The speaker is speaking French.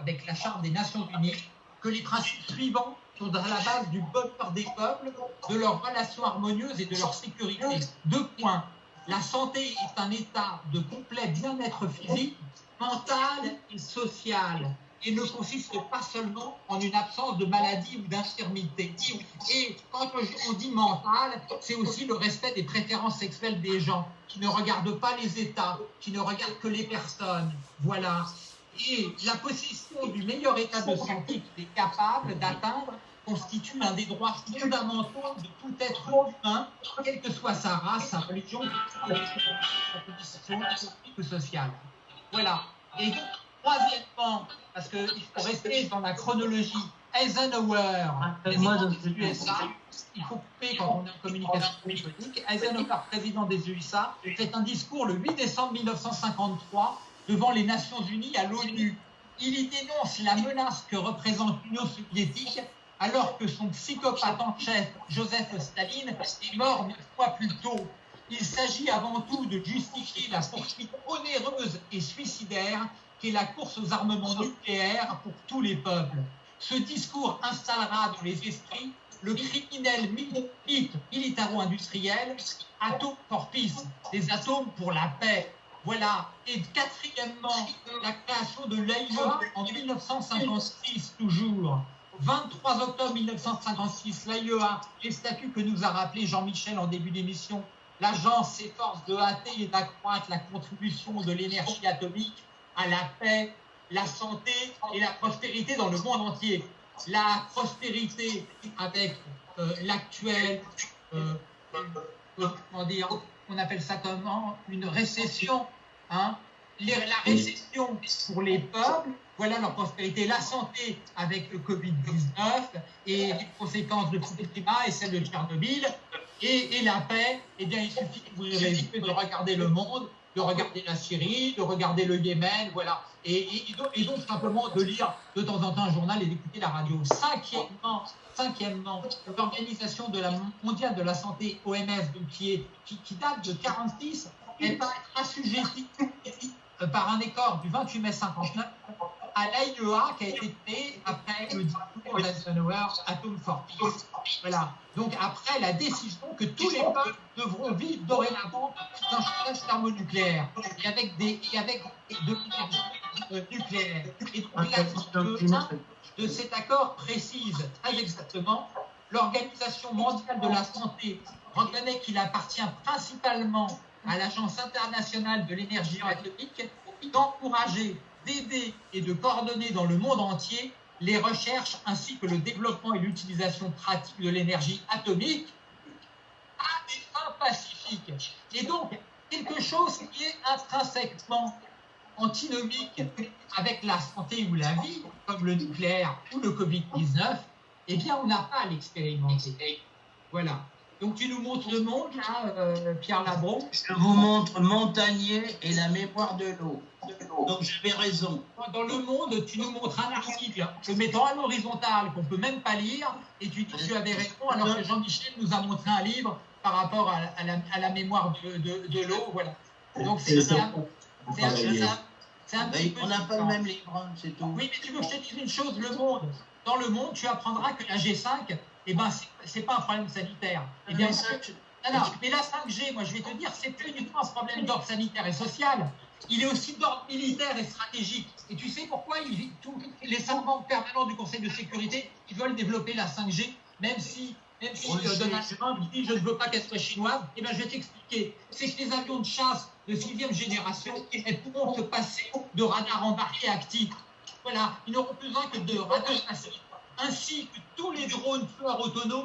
avec la Charte des Nations Unies que les principes suivants sont à la base du bonheur des peuples, de leurs relations harmonieuses et de leur sécurité. Deux points. La santé est un état de complet bien-être physique, mental et social et ne consiste pas seulement en une absence de maladie ou d'infirmité. Et quand on dit mental, c'est aussi le respect des préférences sexuelles des gens, qui ne regardent pas les États, qui ne regardent que les personnes. Voilà. Et la position du meilleur état de santé qu'il est capable d'atteindre constitue un des droits fondamentaux de tout être humain, quelle que soit sa race, sa religion, sa position ou sociale. Voilà. Et troisièmement, parce qu'il faut rester dans la chronologie, Eisenhower, président des USA, il faut couper quand on est en communication téléphonique, Eisenhower, président des USA, fait un discours le 8 décembre 1953 devant les Nations Unies à l'ONU. Il y dénonce la menace que représente l'Union soviétique alors que son psychopathe en chef, Joseph Staline, est mort neuf fois plus tôt. Il s'agit avant tout de justifier la poursuite onéreuse et suicidaire qu'est la course aux armements nucléaires pour tous les peuples. Ce discours installera dans les esprits le criminel militaro-industriel Atom Peace, des atomes pour la paix. Voilà. Et quatrièmement, la création de l'AIE en 1956 toujours. 23 octobre 1956, l'AIEA, les statuts que nous a rappelé Jean-Michel en début d'émission, l'agence s'efforce de hâter et d'accroître la contribution de l'énergie atomique à la paix, la santé et la prospérité dans le monde entier. La prospérité avec euh, l'actuel, euh, comment dire, on appelle ça comment Une récession. Hein. La récession pour les peuples, voilà leur prospérité, la santé avec le Covid-19 et les conséquences de le climat et celle de Tchernobyl, et, et, la paix, eh bien, il suffit que vous de regarder le monde de regarder la Syrie, de regarder le Yémen, voilà. Et, et, donc, simplement de lire de temps en temps un journal et d'écouter la radio. Cinquièmement, cinquièmement l'Organisation mondiale de la santé, OMS, donc qui, est, qui, date de 46, elle va être assujettie par un accord du 28 mai 59 à l'AIEA qui a été créé après le discours d'Eisenhower Atom for Peace. Voilà. Donc après la décision que tous les peuples devront vivre dorénavant dans un thermonucléaire et avec des et avec de l'énergie nucléaire. Et donc la de cet accord précise très exactement l'Organisation mondiale de la santé reconnaît qu'il appartient principalement à l'Agence internationale de l'énergie atomique d'encourager d'aider et de coordonner dans le monde entier les recherches ainsi que le développement et l'utilisation pratique de l'énergie atomique à des fins pacifiques. Et donc, quelque chose qui est intrinsèquement antinomique avec la santé ou la vie, comme le nucléaire ou le Covid-19, eh bien, on n'a pas à l'expérimenter. Voilà. Donc tu nous montres le monde, là, euh, Pierre Labron Je vous montre Montagnier et la mémoire de l'eau. Donc j'avais raison. Dans le monde, tu nous montres un article te mettant à l'horizontale qu'on ne peut même pas lire, et tu dis que tu avais raison, alors que Jean-Michel nous a montré un livre par rapport à, la, à la, mémoire de, de, de l'eau. Voilà. Donc c'est ça. C'est un, petit On n'a pas le même livre, c'est tout. Oui, mais tu veux que je te dise une chose, le monde. Dans le monde, tu apprendras que la G5, eh ben, c'est pas un problème sanitaire. Eh bien, mais la 5G, moi, je vais te dire, c'est plus uniquement un problème d'ordre sanitaire et social. Il est aussi d'ordre militaire et stratégique. Et tu sais pourquoi il, tous les cinq membres permanents du Conseil de sécurité ils veulent développer la 5G, même si, même si Donald Trump dit je ne veux pas qu'elle soit chinoise Eh bien, je vais t'expliquer. C'est que les avions de chasse de sixième génération, elles pourront se passer de radars embarqués actifs. Voilà, ils n'auront besoin que de radars passifs ainsi que tous les drones tueurs autonomes